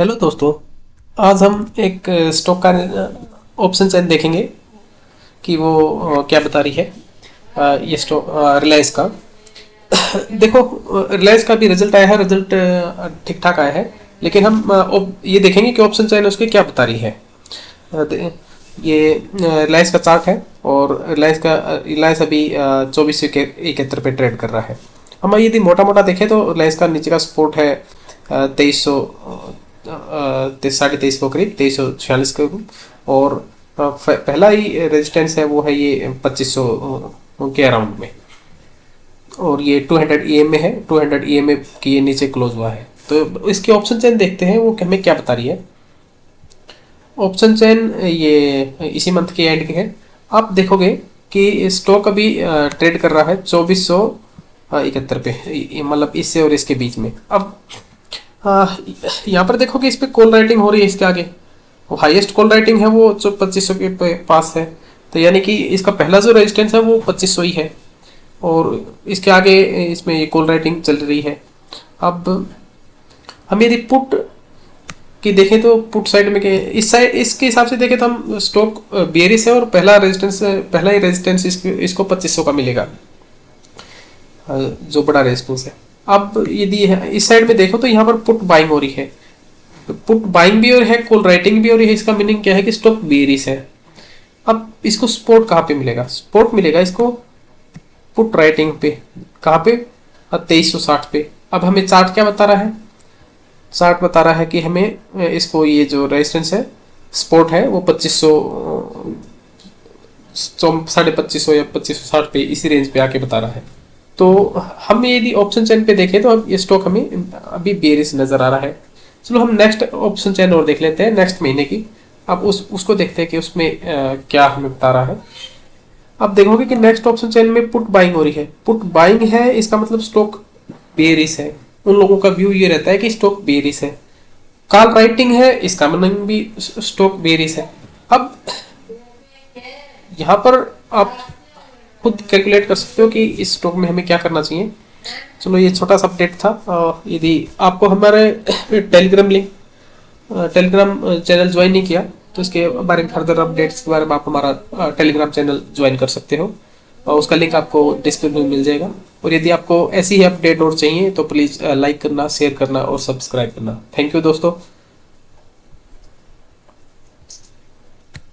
Hello दोस्तों, आज हम एक स्टॉक का ऑप्शन चैन देखेंगे कि वो क्या बता रही है ये स्टॉक रिलायंस का। देखो रिलायंस का भी रिज़ल्ट आया है रिज़ल्ट ठीक ठाक आया है, लेकिन हम ये देखेंगे कि ऑप्शन चैन उसके क्या बता रही है। ये रिलायंस का चार्ट है, और रिलायंस का रिलायंस अभी चौबीस इकहत्तर पे ट्रेड कर रहा है। हम यदि मोटा मोटा देखें तो रिलायंस का नीचे का सपोर्ट है तेईस सौ साढ़े तेईस को करीब, तेईस सौ छियालीस के और पहला ही रेजिस्टेंस है, वो है ये पच्चीस सौ के अराउंड में। और ये 200 ईएम में है 200 ईएम में की ये नीचे क्लोज हुआ है। तो इसके ऑप्शन चेन देखते हैं, वो हमें क्या बता रही है। ऑप्शन चेन ये, इसी मंथ के एंड के है। आप देखोगे कि स्टॉक अभी ट्रेड कर रहा है चौबीस सौ इकहत्तर पे मतलब इससे और इसके बीच में। अब यहाँ पर देखो कि इस पर कॉल राइटिंग हो रही है इसके आगे। हाईएस्ट कॉल राइटिंग है वो, जो पच्चीस सौ के पास है। तो यानी कि इसका पहला जो रेजिस्टेंस है वो पच्चीस सौ ही है। और इसके आगे, इसमें ये कॉल राइटिंग चल रही है। अब हम यदि पुट की देखें तो पुट साइड में के, इस साइड इसके हिसाब से देखें तो हम स्टॉक बियरिस है और पहला रेजिस्टेंस पहला ही रेजिस्टेंस इसको पच्चीस सौ का मिलेगा। जो बड़ा रेजिस्टेंस है। अब यदि इस साइड में देखो तो यहाँ पर पुट बाइंग हो रही है। पुट बाइंग भी और है कॉल राइटिंग भी रही है, इसका मीनिंग क्या है कि स्टॉक बेरिस है। अब इसको सपोर्ट कहाँ पे मिलेगा? सपोर्ट मिलेगा इसको पुट राइटिंग पे। कहाँ पे? तेईस सौ साठ पे। अब हमें चार्ट क्या बता रहा है? चार्ट बता रहा है कि हमें इसको ये जो रेजिस्टेंस है सपोर्ट है, वो पच्चीस सौ साढ़े पच्चीस सौ या पच्चीस सौ साठ पे इसी रेंज पे आके बता रहा है। तो हम यदि ऑप्शन चैन पे देखें तो अब ये स्टॉक हमें अभी बेरिस नज़र आ रहा है। चलो हम नेक्स्ट ऑप्शन चैन और देख लेते हैं नेक्स्ट महीने की। अब उस उसको देखते हैं कि उसमें अ, क्या हमें बता रहा है। अब देखोगे कि नेक्स्ट ऑप्शन चैन में पुट बाइंग हो रही है। पुट बाइंग है इसका मतलब स्टॉक बेरिस है। उन लोगों का व्यू ये रहता है कि स्टॉक बेरिस है। कॉल राइटिंग है इसका मतलब भी स्टॉक बेरिस है। अब यहाँ पर आप खुद कैलकुलेट कर सकते हो कि इस स्टॉक में हमें क्या करना चाहिए। चलो, ये छोटा सा अपडेट था। यदि आपको हमारे Telegram link Telegram channel join नहीं किया तो इसके बारे में फर्दर अपडेट्स के बारे में आप हमारा टेलीग्राम चैनल ज्वाइन कर सकते हो। और उसका लिंक आपको डिस्क्रिप्शन में मिल जाएगा। और यदि आपको ऐसी ही अपडेट और चाहिए तो प्लीज़ लाइक करना शेयर करना और सब्सक्राइब करना। थैंक यू दोस्तों।